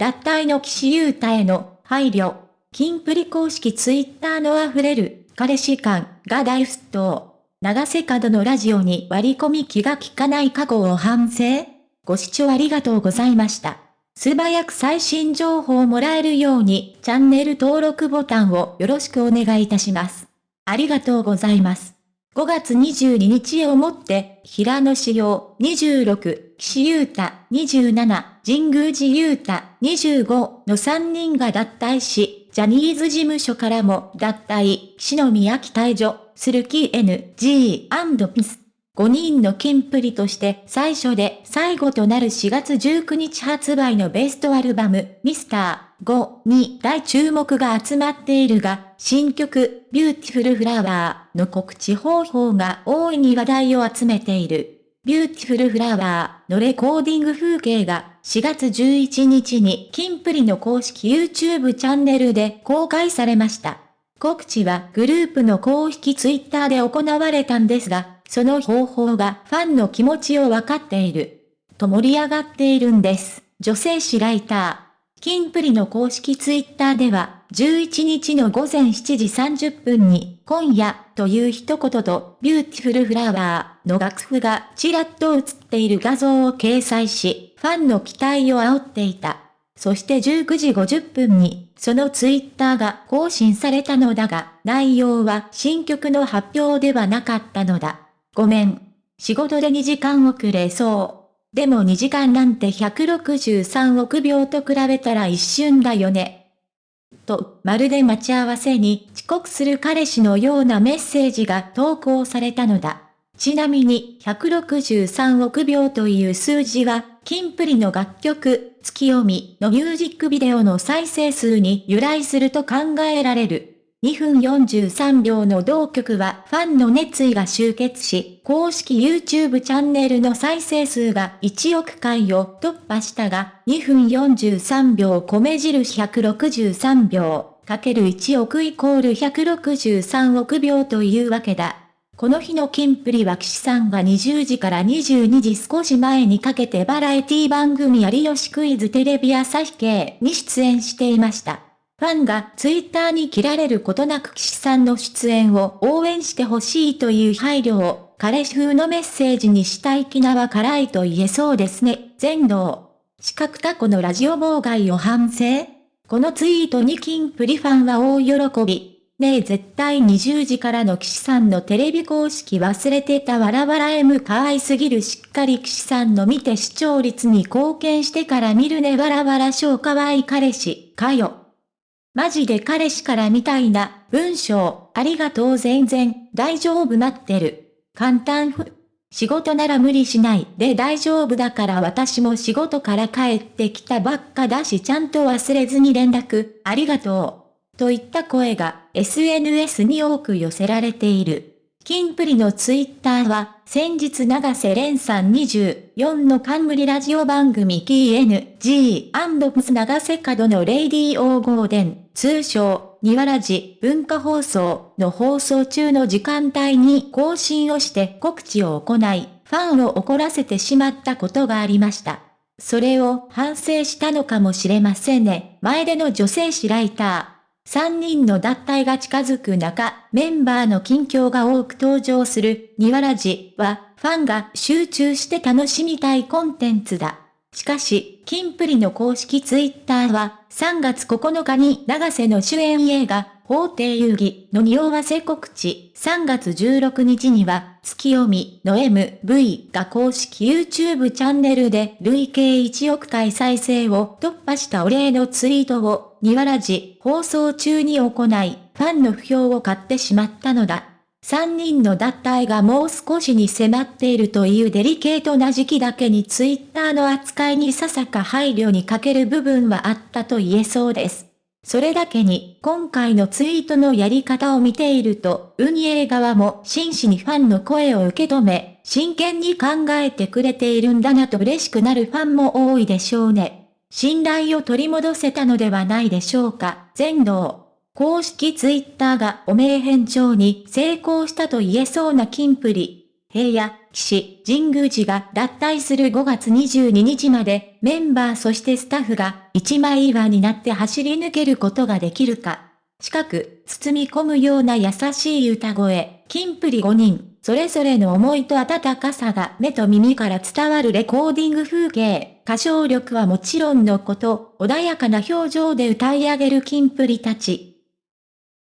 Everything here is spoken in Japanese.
脱退の岸優太への配慮。キンプリ公式ツイッターの溢れる彼氏感が大沸騰。長瀬角のラジオに割り込み気が利かない過去を反省ご視聴ありがとうございました。素早く最新情報をもらえるようにチャンネル登録ボタンをよろしくお願いいたします。ありがとうございます。5月22日をもって、平野志陽26、岸優太27、神宮寺優太25の3人が脱退し、ジャニーズ事務所からも脱退、篠宮期退場、するき NG& 5人のキンプリとして最初で最後となる4月19日発売のベストアルバム、ミスター5に大注目が集まっているが、新曲、ビューティフルフラワーの告知方法が大いに話題を集めている。ビューティフルフラワーのレコーディング風景が4月11日にキンプリの公式 YouTube チャンネルで公開されました。告知はグループの公式 Twitter で行われたんですが、その方法がファンの気持ちをわかっている。と盛り上がっているんです。女性誌ライター。キンプリの公式ツイッターでは、11日の午前7時30分に、今夜という一言と、 Beautiful Flower の楽譜がちらっと映っている画像を掲載し、ファンの期待を煽っていた。そして19時50分に、そのツイッターが更新されたのだが、内容は新曲の発表ではなかったのだ。ごめん。仕事で2時間遅れそう。でも2時間なんて163億秒と比べたら一瞬だよね。と、まるで待ち合わせに遅刻する彼氏のようなメッセージが投稿されたのだ。ちなみに163億秒という数字は、キンプリの楽曲、月読みのミュージックビデオの再生数に由来すると考えられる。2分43秒の同曲はファンの熱意が集結し、公式 YouTube チャンネルの再生数が1億回を突破したが、2分43秒米印163秒、かける1億イコール163億秒というわけだ。この日のキンプリは岸さんが20時から22時少し前にかけてバラエティ番組有吉クイズテレビ朝日系に出演していました。ファンがツイッターに切られることなく岸さんの出演を応援してほしいという配慮を、彼氏風のメッセージにしたい気なは辛いと言えそうですね。全能。四角タコのラジオ妨害を反省このツイートにキンプリファンは大喜び。ねえ絶対20時からの岸さんのテレビ公式忘れてたわらわら M 可愛すぎるしっかり岸さんの見て視聴率に貢献してから見るねわらわら超可愛い彼氏、かよ。マジで彼氏からみたいな、文章、ありがとう全然、大丈夫待ってる。簡単ふ。仕事なら無理しないで大丈夫だから私も仕事から帰ってきたばっかだしちゃんと忘れずに連絡、ありがとう。といった声が SNS に多く寄せられている。キンプリのツイッターは、先日長瀬廉さん24の冠ラジオ番組 KNG& 長瀬角のレイディーオーゴーデン、通称、ニワラジ文化放送の放送中の時間帯に更新をして告知を行い、ファンを怒らせてしまったことがありました。それを反省したのかもしれませんね。前での女性誌ライター。3人の脱退が近づく中、メンバーの近況が多く登場する、ニワラジは、ファンが集中して楽しみたいコンテンツだ。しかし、キンプリの公式ツイッターは、3月9日に長瀬の主演映画、法廷遊戯の匂わせ告知、3月16日には、月読みの MV が公式 YouTube チャンネルで累計1億回再生を突破したお礼のツイートを、ニワラジ放送中に行い、ファンの不評を買ってしまったのだ。3人の脱退がもう少しに迫っているというデリケートな時期だけにツイッターの扱いにささか配慮に欠ける部分はあったと言えそうです。それだけに、今回のツイートのやり方を見ていると、運営側も真摯にファンの声を受け止め、真剣に考えてくれているんだなと嬉しくなるファンも多いでしょうね。信頼を取り戻せたのではないでしょうか。全能。公式ツイッターがお名返上に成功したと言えそうなキンプリ。平野、岸、神宮寺が脱退する5月22日まで、メンバーそしてスタッフが一枚岩になって走り抜けることができるか。近く、包み込むような優しい歌声、金プリ5人、それぞれの思いと温かさが目と耳から伝わるレコーディング風景、歌唱力はもちろんのこと、穏やかな表情で歌い上げる金プリたち。